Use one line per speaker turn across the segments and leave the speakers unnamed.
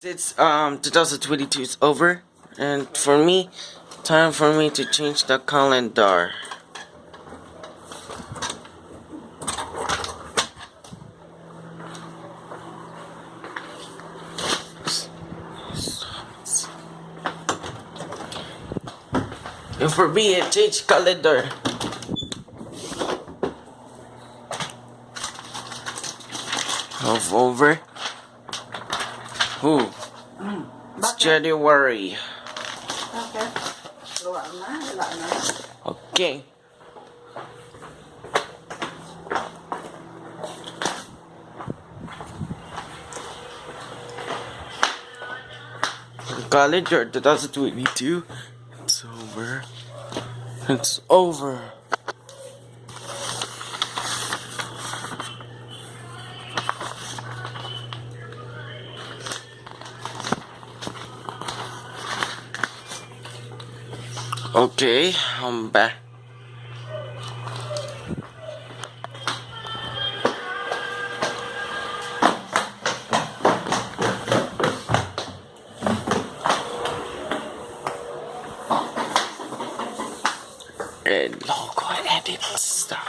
It's um 2022 is over, and for me, time for me to change the calendar. And for me, it change calendar. Of over. Who? It's January.
Bakit? Gawa na, wala na.
Okay. Calendar 2022. It's over. It's over. Okay, I'm back. And logo edit stuff.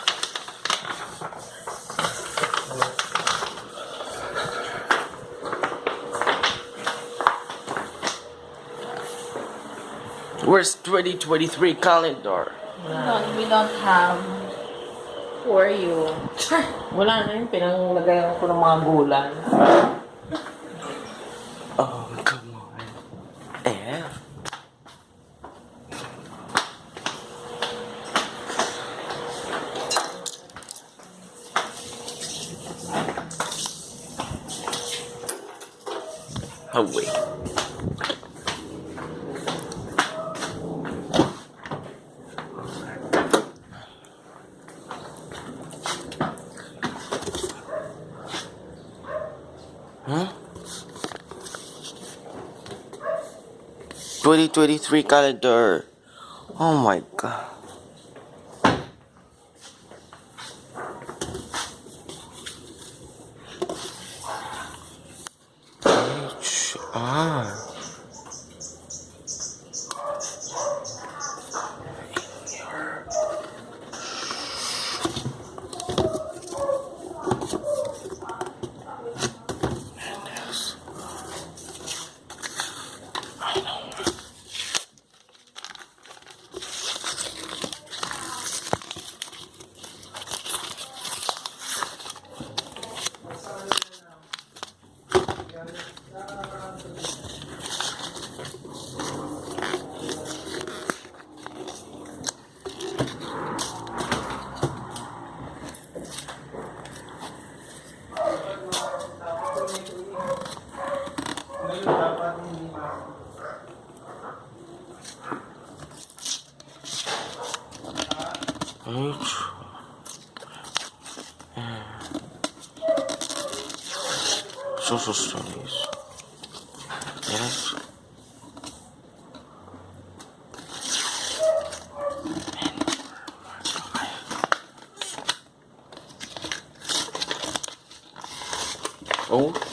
Where's 2023 calendar?
We don't, we don't have for you.
Wala na yun, pinanglagayan ko ng mga gulay.
Oh, come on. Eh? Oh, Huh? 2023 calendar. Oh my god. gente. É... Sou socialista. Yes. Oh.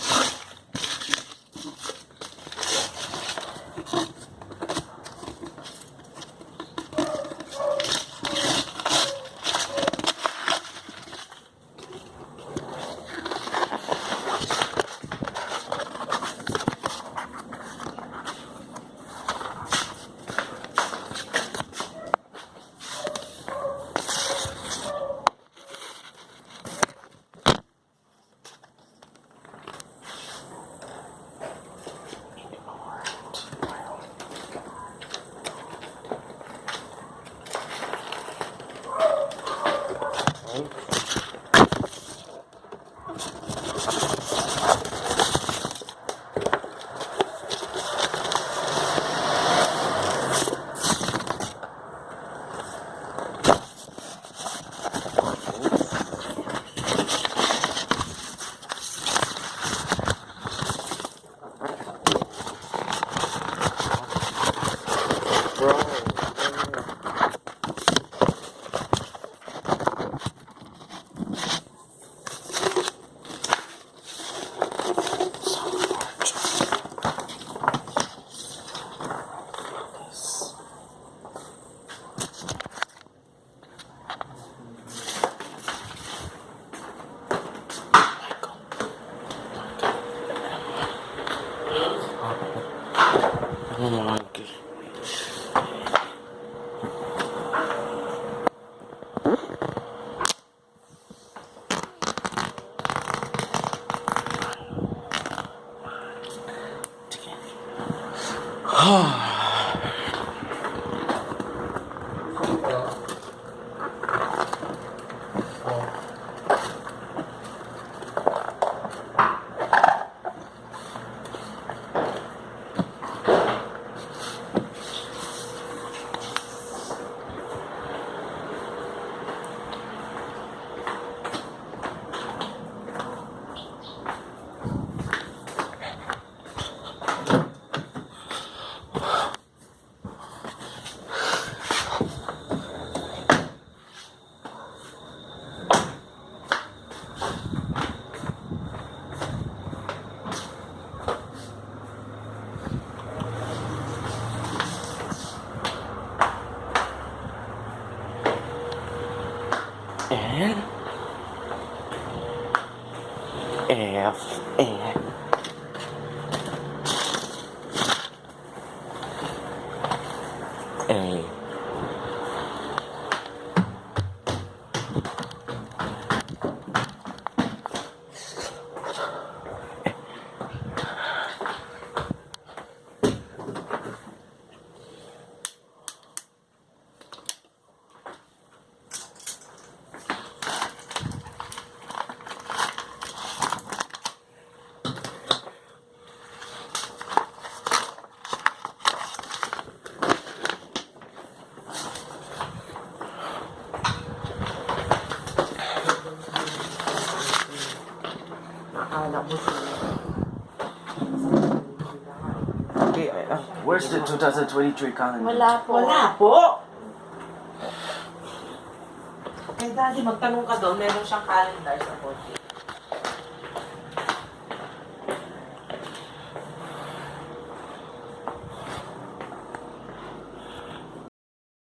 Oh my God. N where's the 2023 calendar?
Wala po.
Wala po! Kay daddy, magtanong ka doon, meron siyang calendar sa kotse.